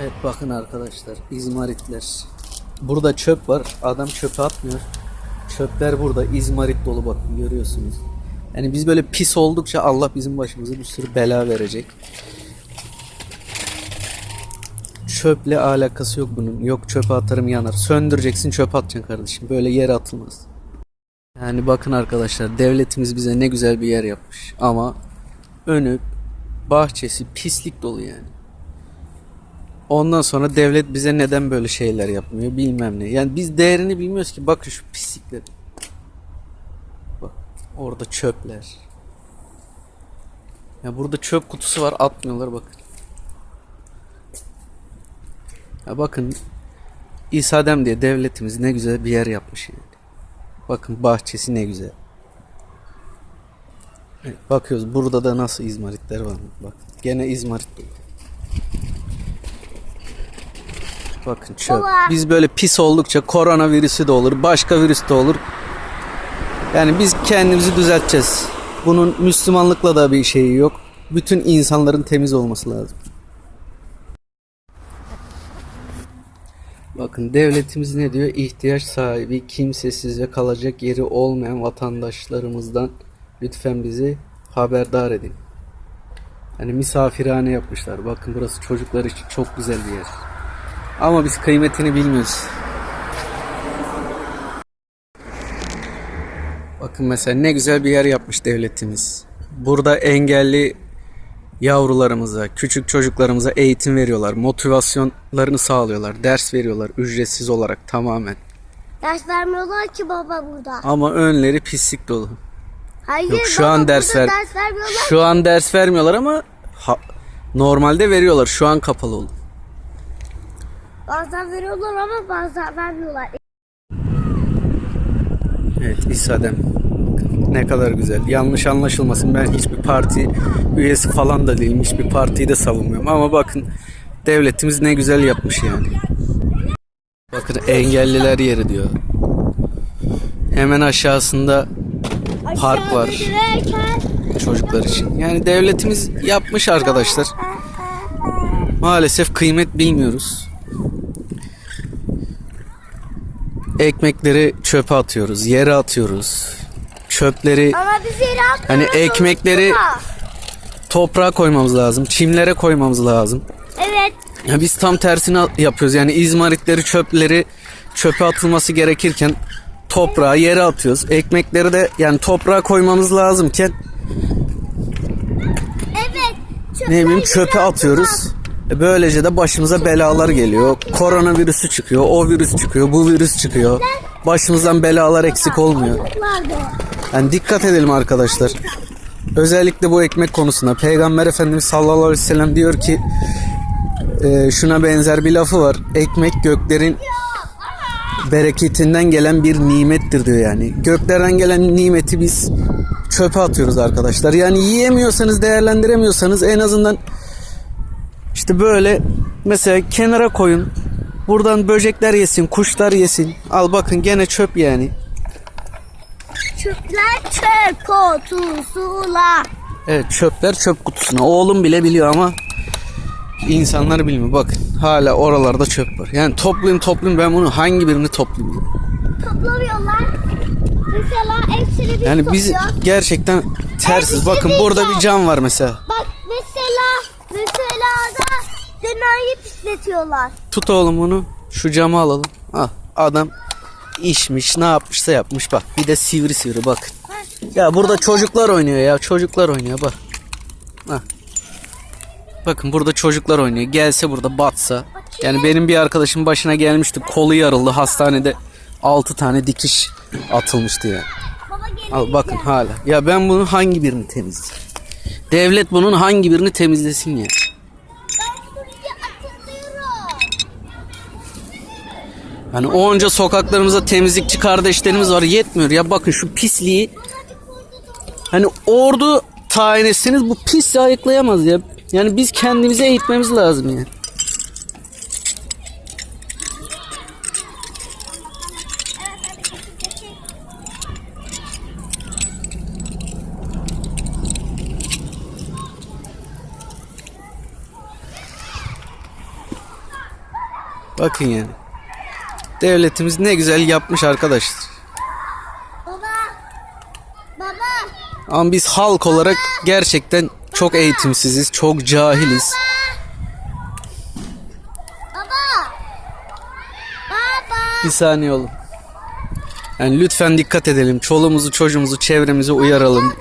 Evet bakın arkadaşlar izmaritler. Burada çöp var. Adam çöpe atmıyor. Çöpler burada izmarit dolu bakın görüyorsunuz. Yani biz böyle pis oldukça Allah bizim başımıza bir sürü bela verecek. Çöple alakası yok bunun. Yok çöpe atarım yanar. Söndüreceksin çöpe atacaksın kardeşim. Böyle yere atılmaz. Yani bakın arkadaşlar devletimiz bize ne güzel bir yer yapmış. Ama önü bahçesi pislik dolu yani. Ondan sonra devlet bize neden böyle şeyler yapmıyor bilmem ne. Yani biz değerini bilmiyoruz ki. Bakın şu pislikleri. Bak orada çöpler. Ya burada çöp kutusu var atmıyorlar bakın. Ya bakın İsadem diye devletimiz ne güzel bir yer yapmış yani. Bakın bahçesi ne güzel. Bakıyoruz burada da nasıl izmaritler var. Bak gene izmarit dolu. Bakın çöp. Baba. Biz böyle pis oldukça koronavirüsü de olur, başka virüs de olur. Yani biz kendimizi düzelteceğiz. Bunun Müslümanlıkla da bir şeyi yok. Bütün insanların temiz olması lazım. Bakın devletimiz ne diyor? İhtiyaç sahibi, kimsesiz ve kalacak yeri olmayan vatandaşlarımızdan lütfen bizi haberdar edin. Hani misafirhane yapmışlar. Bakın burası çocuklar için çok güzel bir yer. Ama biz kıymetini bilmiyoruz. Bakın mesela ne güzel bir yer yapmış devletimiz. Burada engelli yavrularımıza, küçük çocuklarımıza eğitim veriyorlar. Motivasyonlarını sağlıyorlar. Ders veriyorlar ücretsiz olarak tamamen. Ders vermiyorlar ki baba burada. Ama önleri pislik dolu. Hayır Yok şu baba, an ders ver. ders vermiyorlar. Şu an ders vermiyorlar ama ha- normalde veriyorlar. Şu an kapalı oldu. Bazen veriyorlar ama bazen vermiyorlar. Evet İsa'dem. Ne kadar güzel. Yanlış anlaşılmasın. Ben hiçbir parti üyesi falan da değilim. Hiçbir partiyi de savunmuyorum. Ama bakın devletimiz ne güzel yapmış yani. Bakın engelliler yeri diyor. Hemen aşağısında park var çocuklar için. Yani devletimiz yapmış arkadaşlar. Maalesef kıymet bilmiyoruz. Ekmekleri çöpe atıyoruz, yere atıyoruz. Çöpleri ama biz yere atmıyoruz. Hani ekmekleri- toprağa koymamız lazım, çimlere koymamız lazım. Evet. Ya biz tam tersini yapıyoruz. Yani izmaritleri, çöpleri çöpe atılması gerekirken toprağa yere atıyoruz. Ekmekleri de yani toprağa koymamız lazımken Evet. ne bileyim çöpe atıyoruz. E Böylece de başımıza belalar geliyor. Koronavirüsü çıkıyor, o virüs çıkıyor, bu virüs çıkıyor. Başımızdan belalar eksik olmuyor. Yani dikkat edelim arkadaşlar. Özellikle bu ekmek konusunda Peygamber Efendimiz sallallahu aleyhi ve sellem diyor ki e, şuna benzer bir lafı var. Ekmek göklerin bereketinden gelen bir nimettir diyor yani. Göklerden gelen nimeti biz çöpe atıyoruz arkadaşlar. Yani yiyemiyorsanız, değerlendiremiyorsanız en azından işte böyle mesela kenara koyun. Buradan böcekler yesin, kuşlar yesin. Al bakın gene çöp yani. Çöpler çöp kutusuna. Evet çöpler çöp kutusuna. Oğlum bile biliyor ama insanlar bilmiyor. Bakın hala oralarda çöp var. Yani toplayayım toplayayım ben bunu hangi birini toplayayım? Toplamıyorlar. Mesela hepsini biz Yani biz topluyoruz. gerçekten tersiz. Evet, Bakın şey burada bir cam var mesela mesela da dünyayı pisletiyorlar. Tut oğlum bunu. Şu camı alalım. Al adam işmiş ne yapmışsa yapmış bak. Bir de sivri sivri bakın. Ya burada çocuklar oynuyor ya. Çocuklar oynuyor bak. Hah. Bakın burada çocuklar oynuyor. Gelse burada batsa. Yani benim bir arkadaşım başına gelmişti. Kolu yarıldı. Hastanede 6 tane dikiş atılmıştı ya. Baba gelin. Al bakın hala. Ya ben bunun hangi birini temizleyeyim? Devlet bunun hangi birini temizlesin ya? Ben Hani onca sokaklarımızda temizlikçi kardeşlerimiz var yetmiyor ya bakın şu pisliği hani ordu tayin etseniz bu pisliği ayıklayamaz ya. Yani biz kendimize eğitmemiz lazım ya. Bakın yani. Devletimiz ne güzel yapmış arkadaşlar. Baba. Baba. Ama biz halk olarak gerçekten çok eğitimsiziz, çok cahiliz. Baba. Baba. Bir saniye oğlum. Yani lütfen dikkat edelim. Çoluğumuzu, çocuğumuzu, çevremizi uyaralım.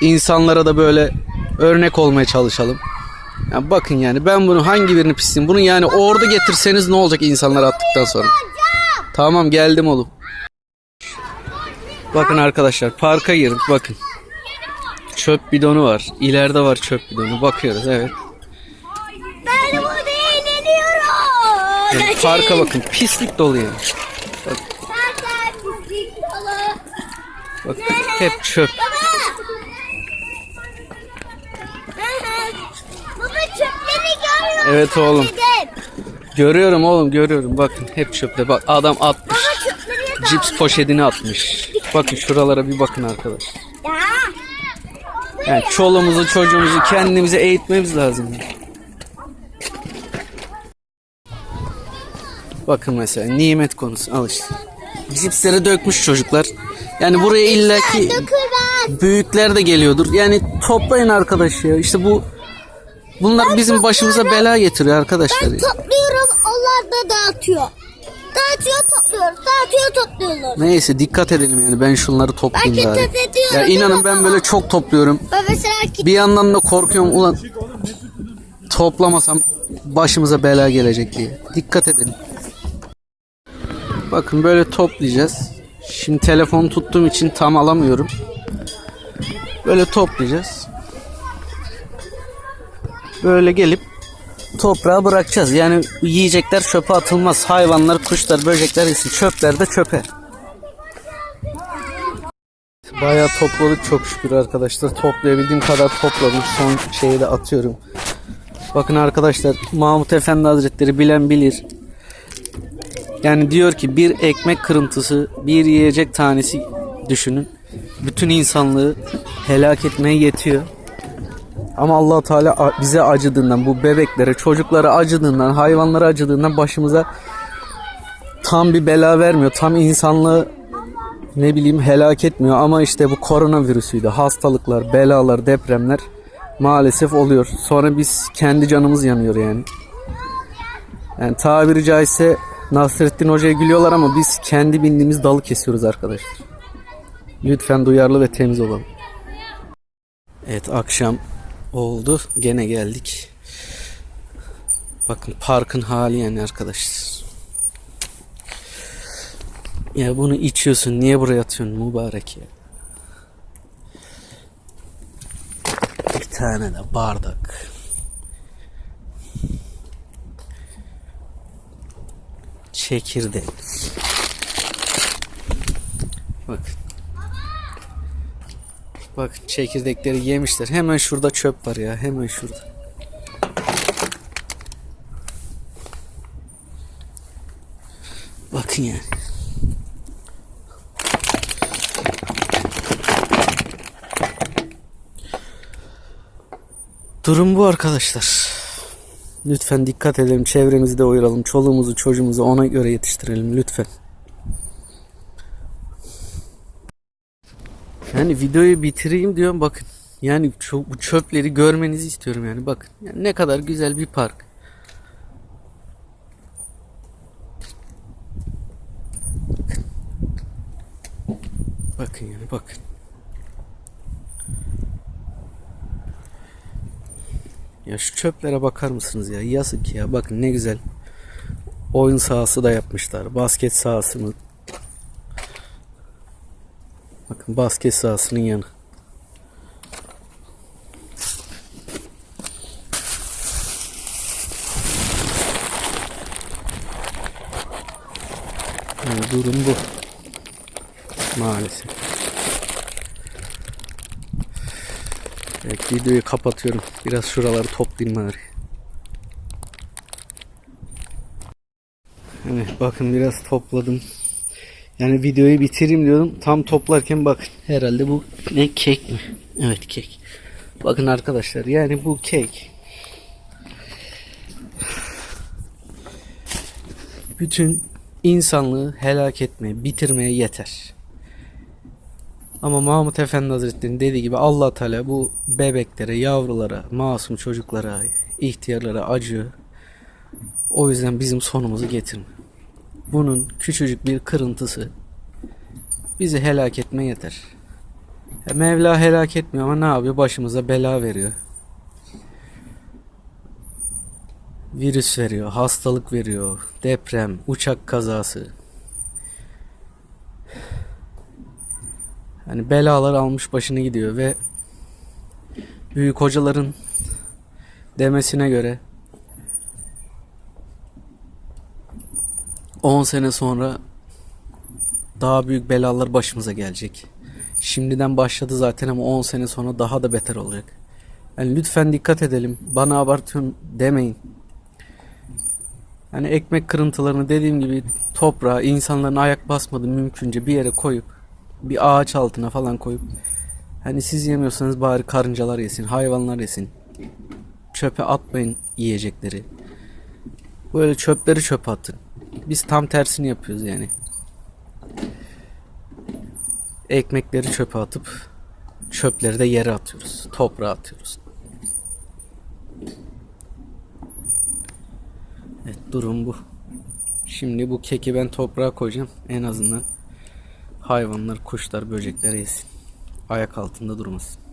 İnsanlara da böyle örnek olmaya çalışalım. Ya bakın yani ben bunu hangi birini pisleyeyim? Bunu yani ordu getirseniz ne olacak insanlar attıktan sonra? Tamam geldim oğlum. Bakın arkadaşlar parka girdik bakın. Çöp bidonu var. İleride var çöp bidonu. Bakıyoruz evet. Ben burada eğleniyorum. Yani parka bakın pislik dolu yani. Dolu. Bakın hep çöp. Baba çöpleri görüyor Evet oğlum. Görüyorum oğlum görüyorum. Bakın hep çöpte. Bak adam atmış. Cips poşetini atmış. Bakın şuralara bir bakın arkadaş. Ya. Yani çoluğumuzu çocuğumuzu kendimize eğitmemiz lazım. Bakın mesela nimet konusu al işte. Cipsleri dökmüş çocuklar. Yani buraya illaki büyükler de geliyordur. Yani toplayın arkadaş ya. İşte bu bunlar bizim başımıza bela getiriyor arkadaşlar. ya. Topluyorum onlar da dağıtıyor. Dağıtıyor topluyoruz. Dağıtıyor topluyorlar. Neyse dikkat edelim yani ben şunları toplayayım Ben bari. dikkat ediyorum, Ya değil inanın ben baba? böyle çok topluyorum. Ben mesela. Bir yandan da korkuyorum ulan toplamasam başımıza bela gelecek diye. Dikkat edin. Bakın böyle toplayacağız. Şimdi telefonu tuttuğum için tam alamıyorum. Böyle toplayacağız. Böyle gelip toprağa bırakacağız. Yani yiyecekler çöpe atılmaz. Hayvanlar, kuşlar, böcekler yesin. Çöpler de çöpe. Bayağı topladık çok şükür arkadaşlar. Toplayabildiğim kadar topladım. Son şeyi de atıyorum. Bakın arkadaşlar Mahmut Efendi Hazretleri bilen bilir. Yani diyor ki bir ekmek kırıntısı, bir yiyecek tanesi düşünün. Bütün insanlığı helak etmeye yetiyor. Ama allah Teala bize acıdığından, bu bebeklere, çocuklara acıdığından, hayvanlara acıdığından başımıza tam bir bela vermiyor. Tam insanlığı ne bileyim helak etmiyor ama işte bu koronavirüsüydü. Hastalıklar, belalar, depremler maalesef oluyor. Sonra biz kendi canımız yanıyor yani. Yani tabiri caizse Nasrettin Hoca'ya gülüyorlar ama biz kendi bindiğimiz dalı kesiyoruz arkadaşlar. Lütfen duyarlı ve temiz olalım. Evet akşam oldu. Gene geldik. Bakın parkın hali yani arkadaşlar. Ya bunu içiyorsun. Niye buraya atıyorsun mübarek ya? Bir tane de bardak. Çekirdek. Bak. Bak çekirdekleri yemişler. Hemen şurada çöp var ya. Hemen şurada. Bakın yani. Durum bu arkadaşlar. Lütfen dikkat edelim. Çevremizi de uyaralım. Çoluğumuzu çocuğumuzu ona göre yetiştirelim. Lütfen. Yani videoyu bitireyim diyorum bakın. Yani bu çöpleri görmenizi istiyorum yani bakın. Yani ne kadar güzel bir park. Bakın yani bakın. Ya şu çöplere bakar mısınız ya? Yazık ya. Bakın ne güzel. Oyun sahası da yapmışlar. Basket sahası mı? Bakın basket sahasının yanı. Yani durum bu. Maalesef. Evet videoyu kapatıyorum. Biraz şuraları toplayayım bari. Hani bakın biraz topladım. Yani videoyu bitireyim diyordum. Tam toplarken bakın. Herhalde bu ne kek mi? Evet kek. Bakın arkadaşlar yani bu kek. bütün insanlığı helak etmeye, bitirmeye yeter. Ama Mahmut Efendi Hazretleri'nin dediği gibi allah Teala bu bebeklere, yavrulara, masum çocuklara, ihtiyarlara acıyor. O yüzden bizim sonumuzu getirme. Bunun küçücük bir kırıntısı bizi helak etme yeter. Ya Mevla helak etmiyor ama ne yapıyor? Başımıza bela veriyor. Virüs veriyor, hastalık veriyor, deprem, uçak kazası. Hani belalar almış başını gidiyor ve büyük hocaların demesine göre 10 sene sonra daha büyük belalar başımıza gelecek. Şimdiden başladı zaten ama 10 sene sonra daha da beter olacak. Yani lütfen dikkat edelim. Bana abartıyorsun demeyin. Yani ekmek kırıntılarını dediğim gibi toprağa insanların ayak basmadığı mümkünce bir yere koyup bir ağaç altına falan koyup hani siz yemiyorsanız bari karıncalar yesin, hayvanlar yesin. Çöpe atmayın yiyecekleri. Böyle çöpleri çöpe atın. Biz tam tersini yapıyoruz yani. Ekmekleri çöpe atıp çöpleri de yere atıyoruz. Toprağa atıyoruz. Evet durum bu. Şimdi bu keki ben toprağa koyacağım. En azından hayvanlar, kuşlar, böcekler yesin. Ayak altında durmasın.